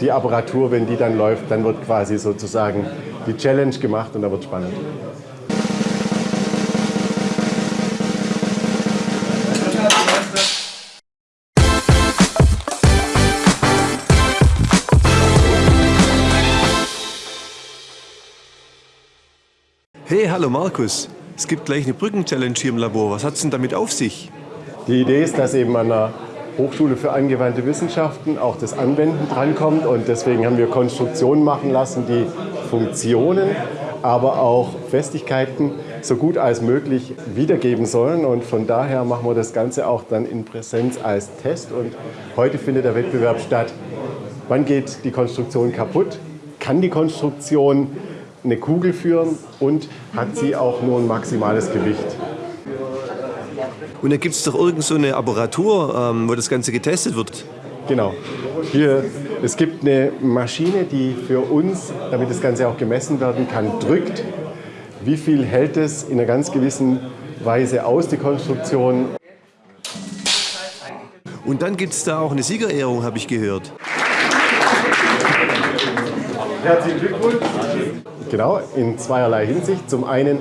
die Apparatur, wenn die dann läuft, dann wird quasi sozusagen die Challenge gemacht und da wird spannend. Hey, hallo Markus. Es gibt gleich eine Brücken-Challenge hier im Labor. Was hat es denn damit auf sich? Die Idee ist, dass eben an der Hochschule für angewandte Wissenschaften auch das Anwenden drankommt und deswegen haben wir Konstruktionen machen lassen, die Funktionen, aber auch Festigkeiten so gut als möglich wiedergeben sollen und von daher machen wir das Ganze auch dann in Präsenz als Test und heute findet der Wettbewerb statt. Wann geht die Konstruktion kaputt? Kann die Konstruktion eine Kugel führen und hat sie auch nur ein maximales Gewicht. Und da gibt es doch irgend so eine Apparatur, ähm, wo das Ganze getestet wird. Genau. Hier, es gibt eine Maschine, die für uns, damit das Ganze auch gemessen werden kann, drückt, wie viel hält es in einer ganz gewissen Weise aus, die Konstruktion. Und dann gibt es da auch eine Siegerehrung, habe ich gehört. Herzlichen Glückwunsch. Genau, in zweierlei Hinsicht. Zum einen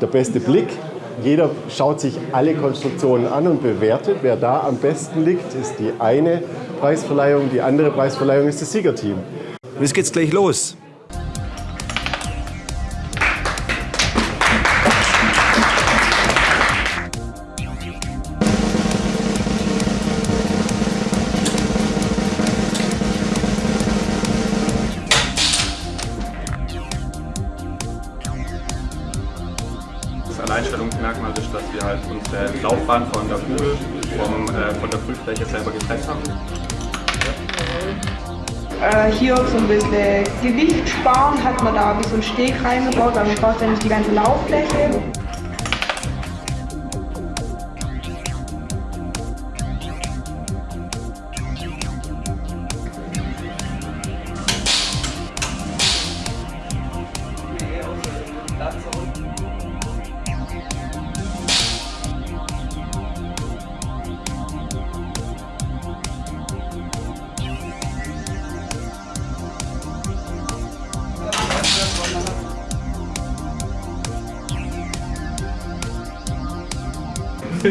der beste Blick. Jeder schaut sich alle Konstruktionen an und bewertet. Wer da am besten liegt, ist die eine Preisverleihung. Die andere Preisverleihung ist das Siegerteam. Jetzt geht's gleich los. Das Alleinstellungsmerkmal ist, dass wir halt unsere Laufbahn von der Kugel vom, äh, von der Prüffläche selber getrennt haben. Äh, hier so ein bisschen Gewicht sparen, hat man da wie so ein Steg reingebaut, man braucht ja nicht die ganze Lauffläche.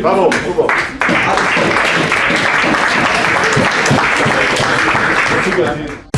바로 9번. 아,